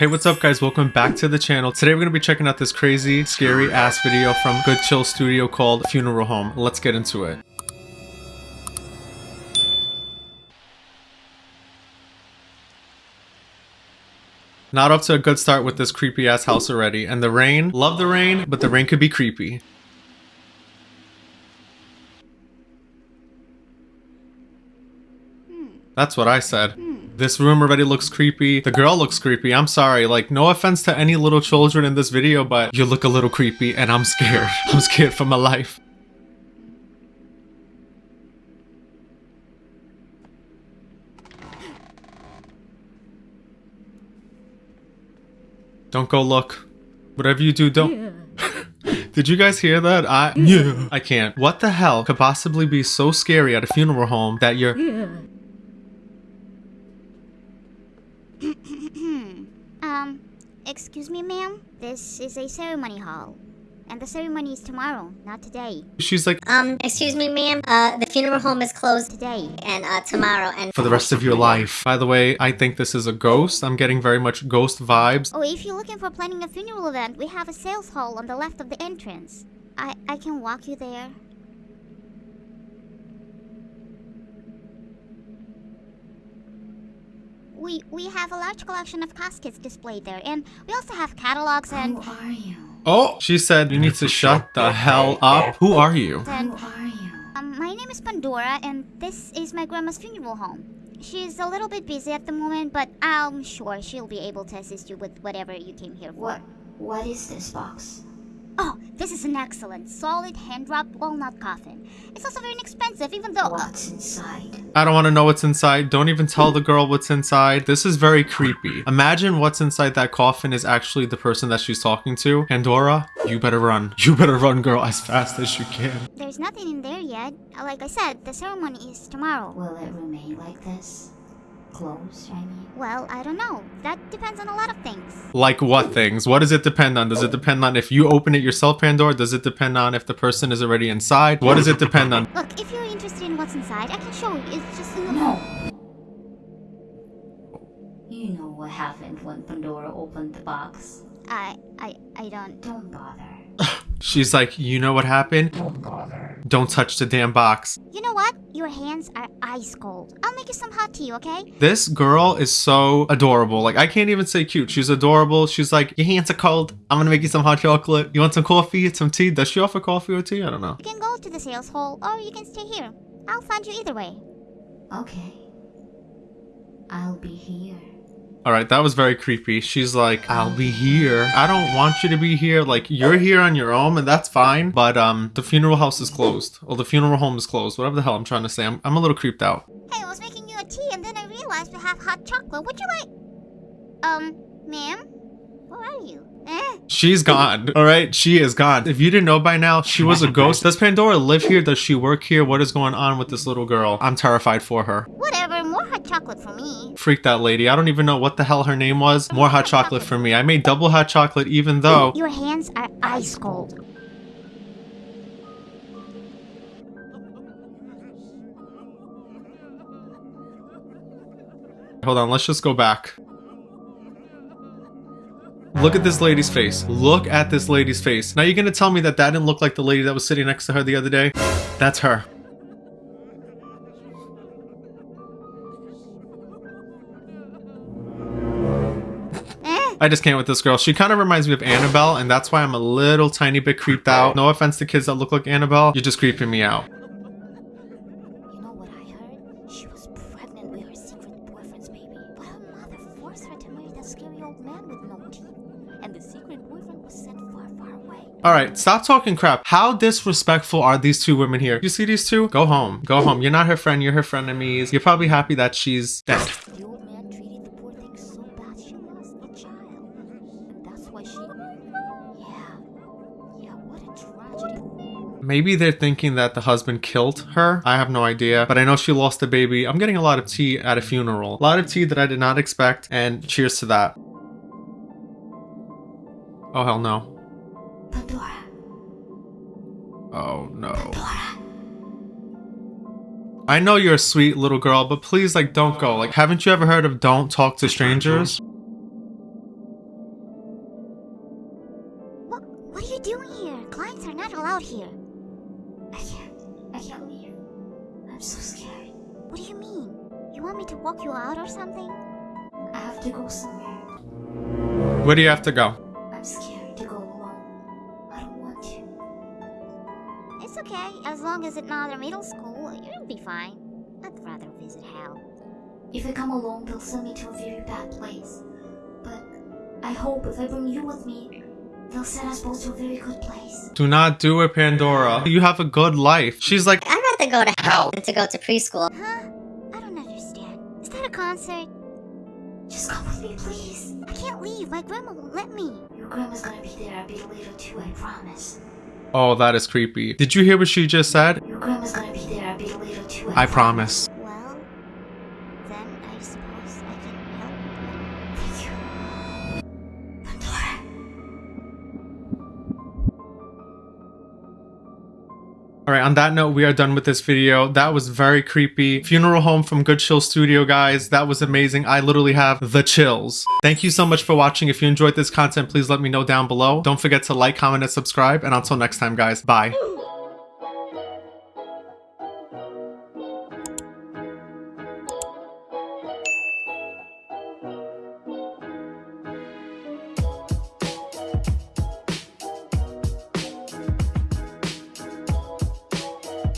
Hey, what's up guys? Welcome back to the channel. Today we're going to be checking out this crazy, scary ass video from Good Chill Studio called Funeral Home. Let's get into it. Not up to a good start with this creepy ass house already. And the rain, love the rain, but the rain could be creepy. Hmm. That's what I said. Hmm. This room already looks creepy. The girl looks creepy. I'm sorry. Like, no offense to any little children in this video, but you look a little creepy and I'm scared. I'm scared for my life. Don't go look. Whatever you do, don't. Did you guys hear that? I yeah. I can't. What the hell could possibly be so scary at a funeral home that you're Um, excuse me, ma'am? This is a ceremony hall. And the ceremony is tomorrow, not today. she's like Um, excuse me, ma'am. Uh, the funeral home is closed Today. and uh tomorrow and for the rest of your life. By the way, I think this is a ghost. I'm getting very much ghost vibes. Oh, if you're looking for planning a funeral event, we have a sales hall on the left of the entrance. I, I can walk you there. We, we have a large collection of caskets displayed there, and we also have catalogs and... Who are you? Oh, she said you need to shut the hell up. Who are you? and Who are you? Um, my name is Pandora, and this is my grandma's funeral home. She's a little bit busy at the moment, but I'm sure she'll be able to assist you with whatever you came here for. What? What is this box? Oh, this is an excellent, solid, hand-wrapped walnut coffin. It's also very inexpensive, even though... uh, What's inside? I don't want to know what's inside. Don't even tell the girl what's inside. This is very creepy. Imagine what's inside that coffin is actually the person that she's talking to. Pandora, you better run. You better run, girl, as fast as you can. there's nothing in there yet. Uh, Like I said, the ceremony is tomorrow. Will it remain like this? Closed, I mean? Well, I don't know. That depends on a lot of things. Like what things? What does it depend on? Does it depend on if you open it yourself, Pandora? Does it depend on if the person is already inside? What does it depend on? Look, if you're interested in what's inside, I can show you. It's just in the... No! You know what happened when Pandora opened the box. I, I, I don't... Don't bother. She's like, you know what happened? Don't bother. Don't touch the damn box. You know what? Your hands are ice cold. I'll make you some hot tea, okay? This girl is so adorable. Like, I can't even say cute. She's adorable. She's like, your hands are cold. I'm gonna make you some hot chocolate. You want some coffee? Some tea? Does she offer coffee or tea? I don't know. You can go to the sales hall, or you can stay here. I'll find you either way. Okay. I'll be here. All right, that was very creepy. She's like, I'll be here. I don't want you to be here. Like, you're here on your own, and that's fine. But um, the funeral house is closed. Or the funeral home is closed. Whatever the hell I'm trying to say. I'm, I'm a little creeped out. Hey, I was making you a tea, and then I realized we have hot chocolate. Would you like... Um, ma'am? Where are you? Eh? She's gone. All right, she is gone. If you didn't know by now, she was a ghost. Does Pandora live here? Does she work here? What is going on with this little girl? I'm terrified for her. Whatever, chocolate for me. Freak that lady. I don't even know what the hell her name was. More hot chocolate for me. I made double hot chocolate even though. Your hands are ice cold. Hold on, let's just go back. Look at this lady's face. Look at this lady's face. Now you're gonna tell me that that didn't look like the lady that was sitting next to her the other day? That's her. I just can't with this girl. She kind of reminds me of Annabelle, and that's why I'm a little tiny bit creeped out. No offense to kids that look like Annabelle, you're just creeping me out. You know what I heard? She was pregnant with her secret boyfriend's baby. But her mother forced her to marry that scary old man with no teeth. And the secret boyfriend was sent far, far away. All right, stop talking crap. How disrespectful are these two women here? You see these two? Go home. Go home. You're not her friend. You're her frenemies. You're probably happy that she's dead. Maybe they're thinking that the husband killed her. I have no idea, but I know she lost a baby. I'm getting a lot of tea at a funeral. A lot of tea that I did not expect, and cheers to that. Oh, hell no. Oh, no. I know you're a sweet little girl, but please, like, don't go. Like, haven't you ever heard of don't talk to strangers? Allowed here. I can't. I can't leave. I'm so scared. What do you mean? You want me to walk you out or something? I have to go somewhere. Where do you have to go? I'm scared to go alone. I don't want to. It's okay, as long as it's not a middle school, you'll be fine. I'd rather visit hell. If I come alone, they'll send me to a very bad place. But I hope if I bring you with me, they'll send us both to a very good place. Do not do it, Pandora. You have a good life. She's like, I'd rather go to hell than to go to preschool. Huh? I don't understand. Is that a concert? Just come with me, please. I can't leave. My grandma won't let me. Your grandma's gonna be there I'll be a bit later too, I promise. oh, that is creepy. Did you hear what she just said? Your grandma's gonna be there I'll be a bit later too, I promise. Well, Alright, on that note, we are done with this video. That was very creepy. Funeral Home from Good Chill Studio, guys. That was amazing. I literally have the chills. Thank you so much for watching. If you enjoyed this content, please let me know down below. Don't forget to like, comment, and subscribe. And until next time, guys, bye.